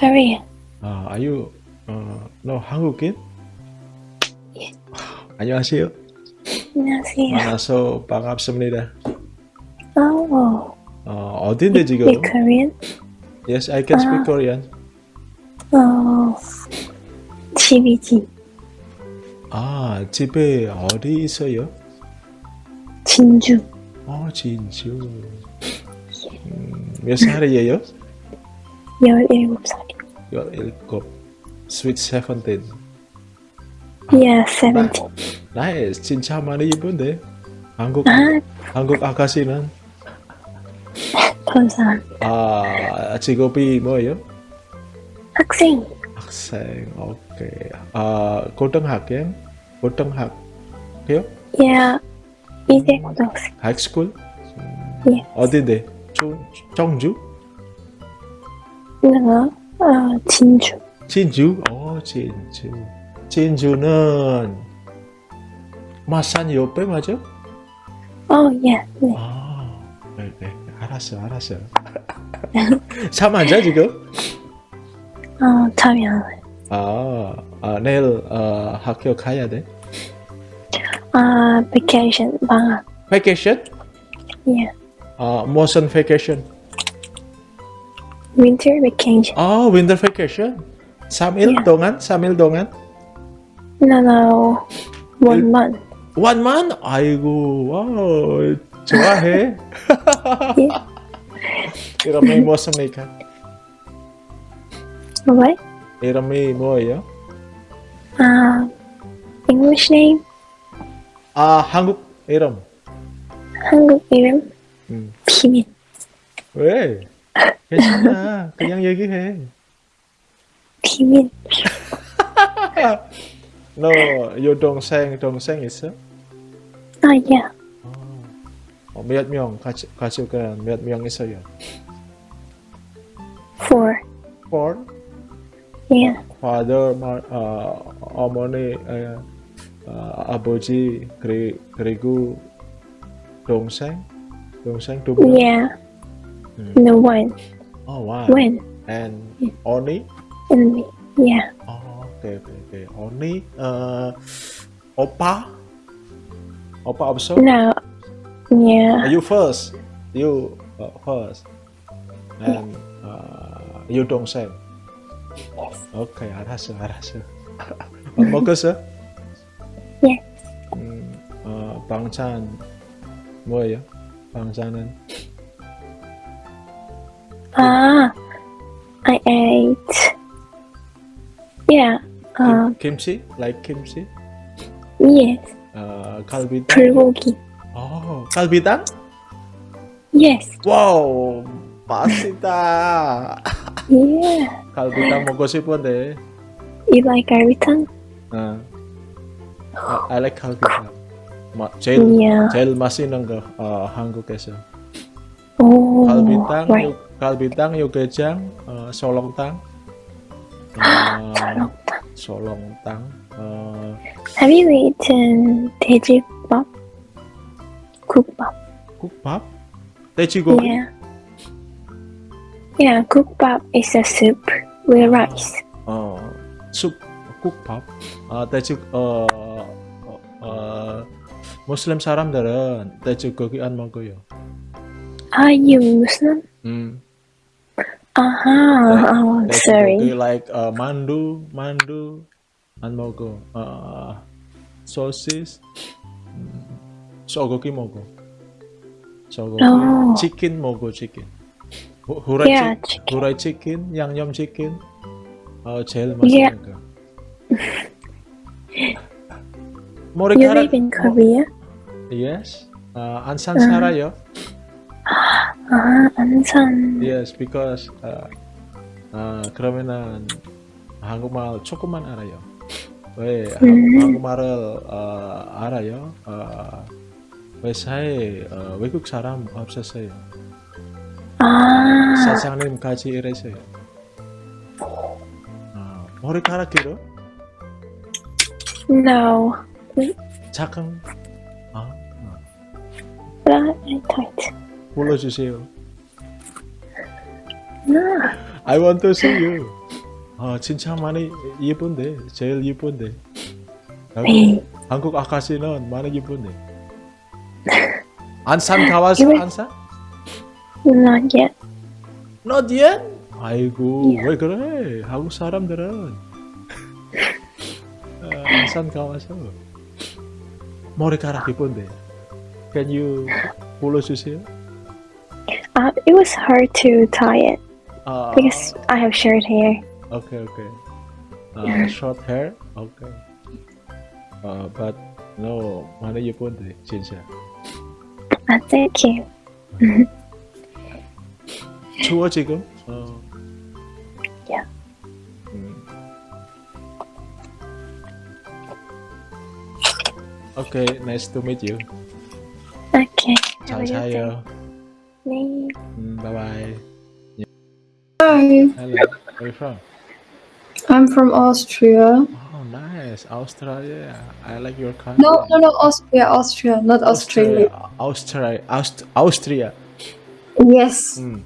Korean. Uh, are you uh, no 한국인? 예. 안녕하세요. 안녕하세요. 만나서 반갑습니다. Oh, 어, 어딘데 지금? you Korean? Yes, I can speak 아. Korean. 어, 집이지. 아, 집에 어디 있어요? 진주. 어, 진주. 음, 몇 살이에요? 17살. 17. Sweet 17. Yeah, 17. 나이스. 진짜 많이 이쁜데. 한국 아, 한국 아가씨는 감사합니다. 아, 직업이 뭐예요? 학생. 학생. 오케이. 아? 고등학교? Yeah, 이제 고등학생. 하이스쿨? 예. 어딘데? 조, 정주? 내가, 어, 진주. 진주? 어, 진주. 진주는 마산 옆에 맞아? 어, 예, 네. 아, 네, 네. 알았어, 알았어. 잠 안 자, 지금? 어, 잠이 안 와요. 아, 아 내일 어, 학교 가야 돼? 아, vacation, 방학. Vacation? 예. 아, 무슨 vacation? Winter vacation. 아, winter vacation? 3일 Yeah. 동안? 3일 동안? No, no, one month. One month? 아이고, 와우, 좋아해. 예. 이름이 무엇입니까? What? 이름이 뭐예요? 아, English name? 아, 한국 이름. 한국 이름? 음. 비밀. 왜? 괜찮아. 그냥 얘기해. 비밀. 너 여동생, 동생 있어? 아, 예. 어, 몇 명? 같이, 같이 몇명 있어요? Four. Four? 예. father, 마, 어, 어머니, 어, 어, 아버지, 그리, 그리고 동생, 동생 두 명. Yeah. 음. No one. Oh wow. When? And only? And me. Yeah. Oh, okay, okay, okay. Only, uh, opa, opa also. No. Yeah. You first. You uh, first. And uh, you 동생. 오케이, 알았어, 알았어. 밥 먹었어? 예. 음, 어, 방찬 뭐예요? 방찬은 Ah. I ate. Yeah. Uh, 김치? Like 김치? yes. 어, 갈비탕? 불고기. 어, 갈비탕? Yes. 와우, 맛있다. Yeah. 갈비탕 먹고 싶은데. You like 갈비탕? 어. I, I like 갈비탕. 마, 제일 Yeah. 제일 맛있는 거 어, 한국에서. Oh. 갈비탕, right. Kalbintang, Yogajang, uh, Solongtang. Uh, Solongtang. Uh, Have you eaten tejibap? Kukbap. Kukbap? Go. Yeah. Yeah, kukbap is a soup with rice. Uh, soup kukbap. Uh, eh, Teji uh, uh, eh, Muslim saram daran. Tejigogian monggo ya. Are you Muslim? Hmm. Aha, like, oh, like sorry. you like uh, mandu, mandu, and mogo. Uh, sausage, mm, sogoki mogo. Sogoki, oh. chicken mogo chicken. Hurai, yeah, chi chicken. hurai chicken, yang yum chicken, uh, jail masak. yeah. you live in Korea? Yes, uh, Ansan uh -huh. 아, 안산. Yes, because uh, uh, 그러면은 한국말 조금만 알아요. 왜 한- 음. 한국말을 어, 알아요? 어, 회사에 어, 외국 사람 없었어요. 아, 사장님 같이 일했어요. 어, 머리카락 길어? no. 작은? 아, 어. But tight. 불러주세요. I want to see you. 아 진짜 많이 예쁜데 제일 예쁜데. 한국, 네. 한국 아가씨는 많이 예쁜데. 안산 가봤어 안산? Not yet. Not yet? 아이고 예. 왜 그래? 한국 사람들은 아, 안산 가봐서 머리카락 예쁜데. Can you 불러주세요? Uh, it was hard to tie it 아, because I have short hair. Okay, okay. Uh, short hair? Okay. Uh, but no, 많이 예쁜데 진짜. Uh, thank you. 추워 지금? 어. Yeah. 음. Okay, nice to meet you. Okay. 잘 Have a good day. 자요. 네. 음, bye bye. Hi, Hello. Where you from? I'm from Austria. Oh, nice. Australia. I like your country. No, no, no, Austria, Austria, not Australia. Austria. Aust- Austria. Yes. Mm.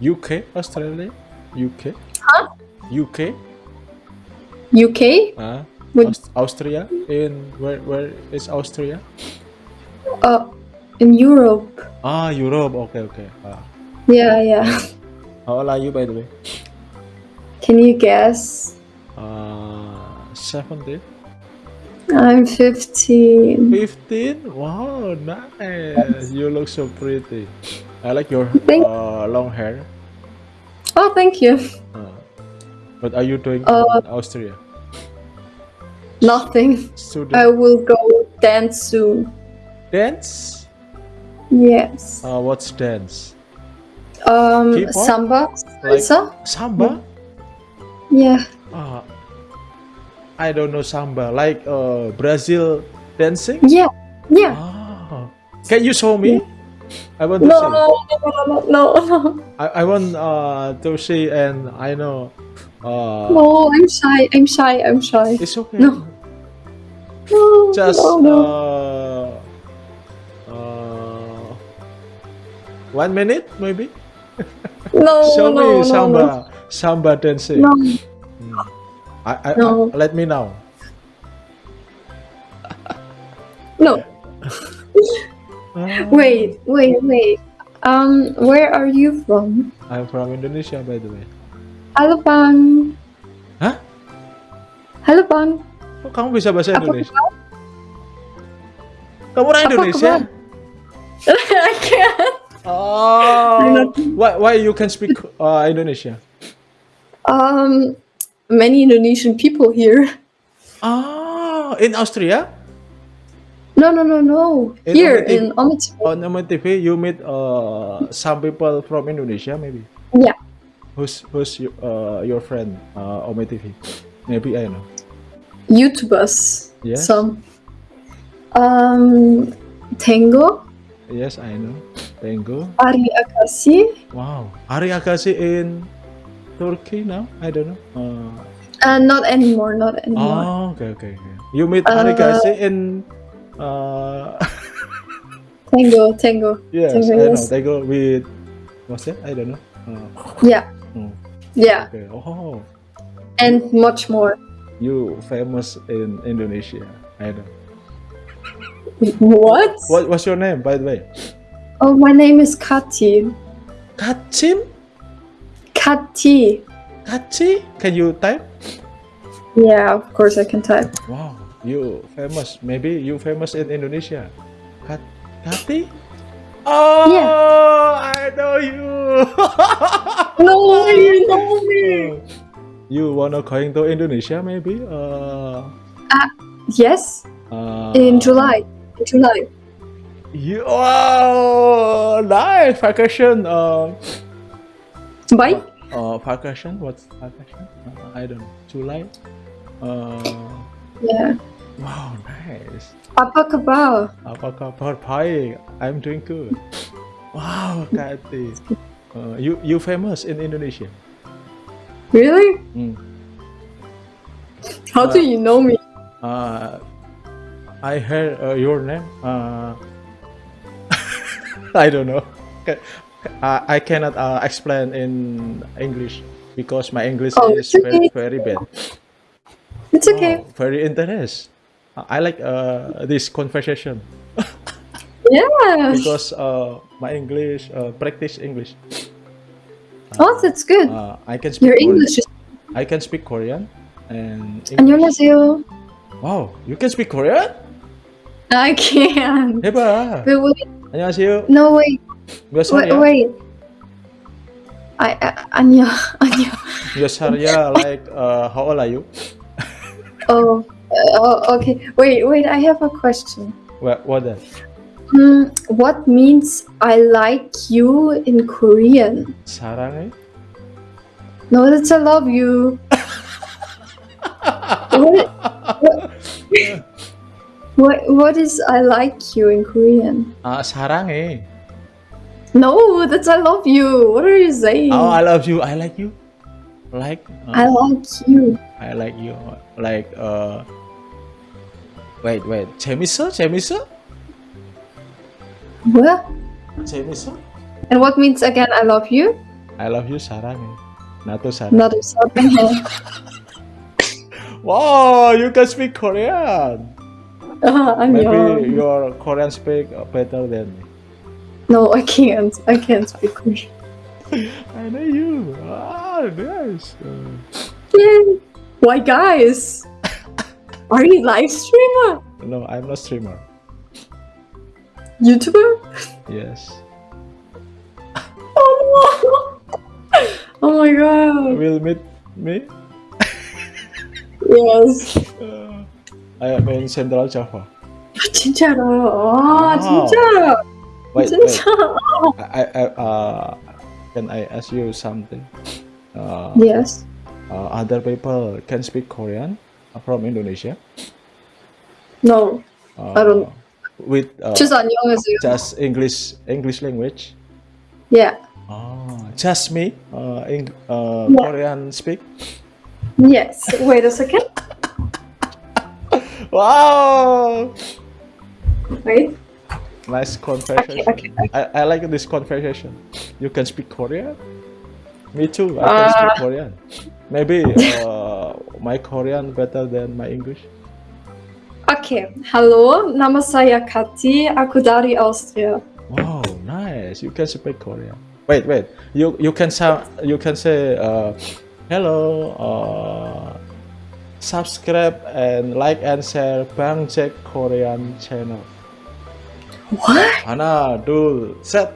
UK, Australia, UK. Huh? UK, UK? uh, Aust- Austria. In where? Where is Austria? Uh, in Europe. Ah, Europe. Okay, okay. Ah. Yeah, yeah. How old are you, by the way? Can you guess? Uh, 17, I'm 15. 15. Wow, nice. You look so pretty. I like your Thank- uh, long hair. Oh, thank you. Uh, what are you doing Uh, in Austria? Nothing. Student I will go dance soon. dance. Yes. Uh, what's dance? Um, samba, Like- salsa. Samba. Yeah. Uh, I don't know samba. Like uh, Brazil dancing. Yeah. Yeah. Ah, can you show me? I want to No, see. no, no, no, no. I, I want uh, to see, and I know. Uh, No, I'm shy. I'm shy. I'm shy. It's okay. No. No, Just no, no. uh, one minute maybe. no, Show no, me no, samba, no. samba dancing. No. Mm. I, I, No. I- let me know. No. Ah, Wait, wait, wait. Um, where are you from? I'm from Indonesia, by the way. Halo Bang. Hah? Halo Bang. Kok kamu bisa bahasa Apa Indonesia? Kamu orang Indonesia? kabar? I can't. Oh, why why you can speak uh, Indonesia? Um, many Indonesian people here. Ah, in Austria No, no, no, no. In Here OmeTV. in OmeTV. on MTV you meet uh, some people from Indonesia maybe. Yeah. Who's who's uh, your friend uh, on Maybe I know. YouTubers. Yes. Some. Um, Tango, Yes, I know. Tango. Ari Akasi, Wow. Ari Agassi in Turkey now? I don't know. Uh, uh, not anymore, not anymore. oh, okay, okay, okay. You meet Ari Uh, in uh, Tango, Tango. yes, Tango, I know. Tango with what's that? I don't know. Uh, Yeah, mm, yeah, okay. Oh, and much more. you famous in Indonesia. I don't know. What? What what's your name, by the way? Oh, my name is Kati. Kacim? Kati. Kaci? Can you type? Yeah, of course I can type. Wow, you famous. Maybe you famous in Indonesia. Kat Kati? Oh, I know you. No, you know me. you wanna going to Indonesia maybe? Uh, Yes, uh, in July. July. You, wow, nice vacation. Uh, Bye. uh, vacation. What's vacation? Uh, I don't know. July. Uh, Yeah. wow, nice. Apa kabar? Apa kabar? Baik. I'm doing good. Wow, Kati. Uh, you you famous in Indonesia. Really? Hmm. How do you know me? Uh, I heard uh, your name. Uh, I don't know. I, I cannot uh, explain in English. because my English Oh, is it's very okay. very bad. It's okay. Oh, very interest. I like uh, this conversation Yeah. because uh, my English uh, practice English. Oh, that's good. Uh, I can speak Your Korean. English is. I can speak Korean and English. 안녕하세요. Wow, you can speak Korean? I can. 해봐. But wait, 안녕하세요. no wait, 몇 wait, 살이야? wait. I, I 안녕 안녕. 몇 살이야? Like, uh, how old are you? Oh, uh, oh, okay. Wait, wait. I have a question. What, what that? Hmm, what means I like you in Korean? 사랑해? No, that's I love you. what, what, what, what is I like you in Korean? 아, 사랑해. No, that's I love you. What are you saying? Oh, I love you. I like you. Like, uh, I like you. I like you. Like, uh, wait, wait. 재밌어? 재밌어? What? 재밌어? And what means again I love you? I love you, 사랑해. 나도 사랑해. Not something. Wow, you can speak Korean. Maybe 안녕. your Korean speak better than me. No, I can't. I can't speak Korean. I know you. Ah, nice. Yay. Why, guys? Are you live streamer? no, I'm not streamer. YouTuber? Yes. Oh no! Oh my god. Will meet me? Yes. Uh, I am in Central Java. 진짜로. 아, 아. 진짜. Wait, wait. 진짜. I, I, uh, can I ask you something? Uh, Yes. uh, other people can speak Korean from Indonesia. No. Uh, I don't- With uh, just 안녕하세요. just English English language. Yeah. Oh, just me. Uh, Eng- uh, Yeah. Korean speak. Yes. Wait a second. Wow, Wait. nice conversation. Okay, okay. I, I like this conversation. You can speak Korean. Me too. I can speak Uh. Korean. Maybe uh, my Korean better than my English. Oke, halo, nama saya Kati, aku dari Austria. Wow, nice. You can speak Korean. Wait, wait. You you can sound you can say uh, hello. Uh, subscribe and like and share Bang Jack Korean channel. What? 하나, 둘, 셋.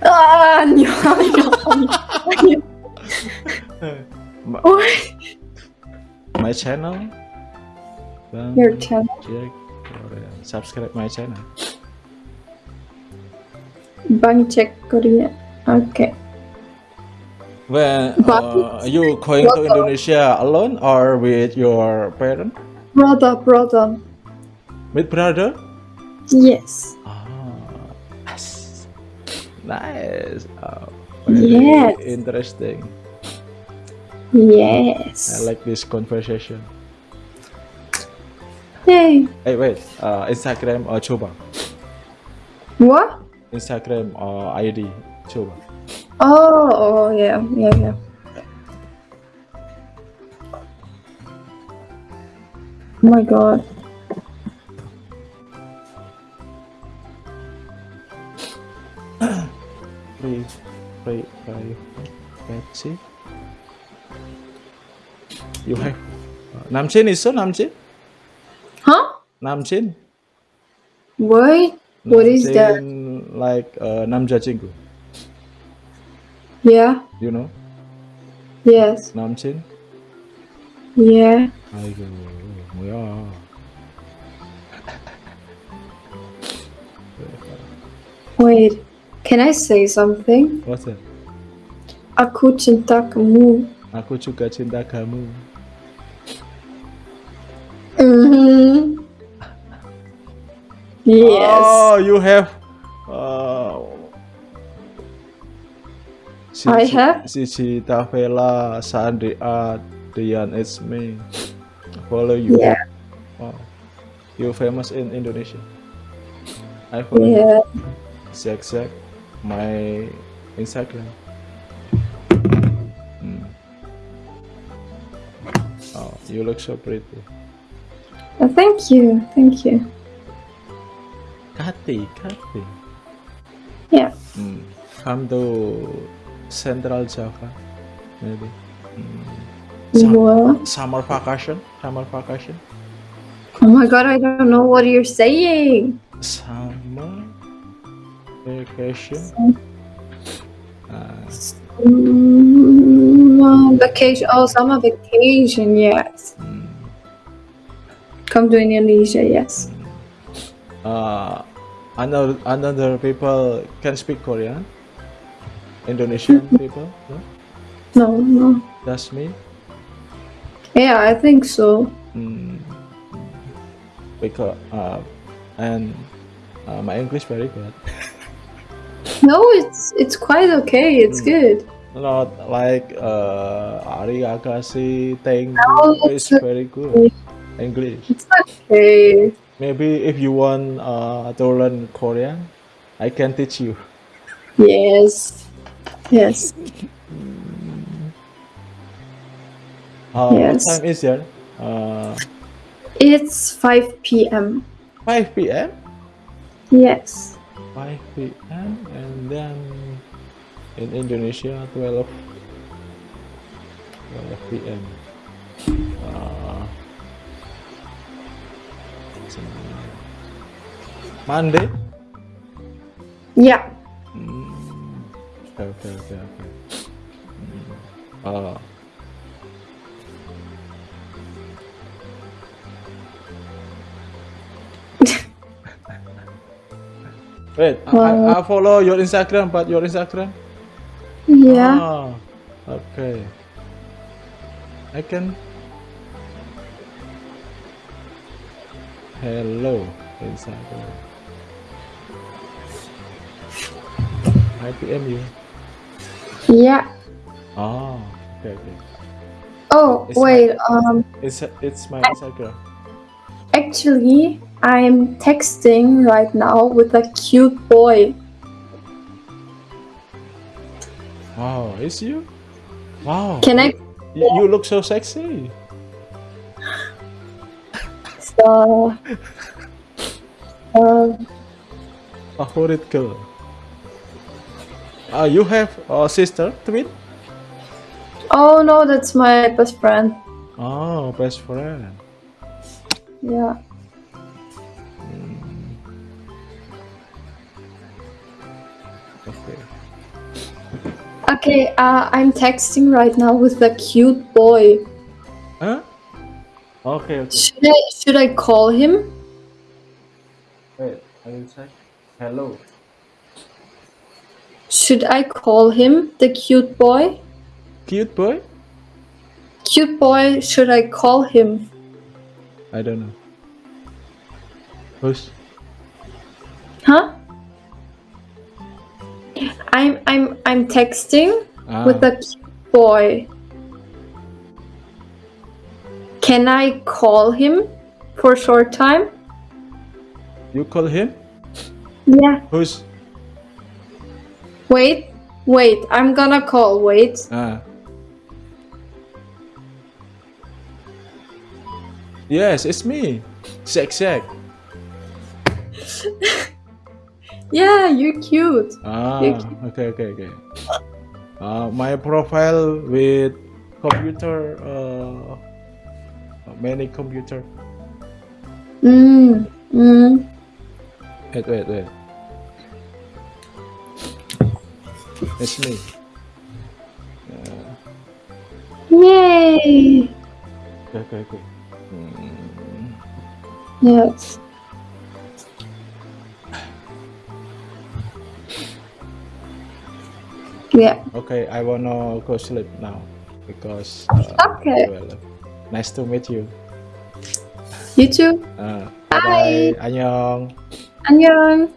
아, 안녕, 안녕, 안녕. My, What? my channel. Bang Your channel. Jack Korean. Subscribe my channel. Bang cek Korea. Oke. When uh, you going to Indonesia alone or with your parent? Brother, brother. With brother? Yes. Ah, yes. nice. Very Yes. interesting. Yes. I like this conversation. Yay. Hey, wait. Uh, Instagram uh, coba. What? Instagram uh, ID coba. Oh, oh yeah, yeah, yeah. Oh my god. Wait, wait, wait, let's see. You have Namchin is so Namchin? Huh? Namchin? What? What is that? Like uh, Namja Chingu. Yeah. You know Yes. 남친? Yeah. 아이고 뭐야? Wait. Can I say something? What's that? Aku cinta kamu. Aku juga cinta kamu. Mm-hmm. Yes. Oh, you have. Uh, I have? Sisi Tavela, Sandri Art, Dian It's Me. Follow you. Yeah. Wow. You famous in Indonesia. I follow Yeah. Zack Zack, my Instagram. Hmm. You look so pretty. Uh, thank you. Thank you. Kati, Kati. Yeah. Hmm. Come to Central Java, maybe. Hmm. Sum- What? summer vacation, summer vacation, Oh my god, I don't know what you're saying. summer vacation. Uh, Mm, vacation. Oh, summer vacation. Yes. hmm. Come to Indonesia. Yes. uh, another another people can speak Korean. Indonesian people, no? No, no. That's me. Yeah, I think so. Mm. Because uh, and uh, my English very good. No, it's it's quite okay. It's Mm. good. Not like uh, arigashi, thank No, you. It's it's very good. English. It's okay. Maybe if you want uh, to learn Korean, I can teach you. Yes. Yes. Uh, Yes. What time is there? Uh, It's 5 p.m. 5 p.m. Yes. 5 p.m. and then in Indonesia 12 12 p.m. Uh, Monday. Yeah. Okay, okay, okay, okay. Hmm. Uh, wait, I, I, I follow your Instagram, but your Instagram? Yeah. Ah, okay. I can. Hello, Instagram. IPM you. Yeah. Oh, okay, okay. Oh, It's wait. Um, It's it's my Instagram. actually, I'm texting right now with a cute boy. Wow, it's you? Wow. Can I? You, you look so sexy. So... Uh, uh, Favorite girl. Uh, you have a sister, twin? oh no, that's my best friend. Oh, best friend. Yeah. Okay. Okay. Uh, I'm texting right now with a cute boy. Huh? Okay, okay. Should I? Should I call him? Wait, I will check. Hello. Should I call him the cute boy? Cute boy? Cute boy. Should I call him? I don't know. Who's? Huh? I'm I'm I'm texting Ah, with a cute boy. Can I call him for a short time? you call him? Yeah. Who's? Wait, wait. I'm gonna call. Wait. Ah. Yes, it's me. Zack Zack. Yeah, you're cute. Ah, Thank okay, okay, okay. Uh, my profile with computer, uh, many computer. Mm. Mm. Wait, wait, wait. It's me. Yay. Okay, okay, okay. Hmm. Yes. Yeah. Okay, I wanna go sleep now because. Uh, Okay. well, nice to meet you. You too. Uh, Bye. bye. Annyeong. Annyeong.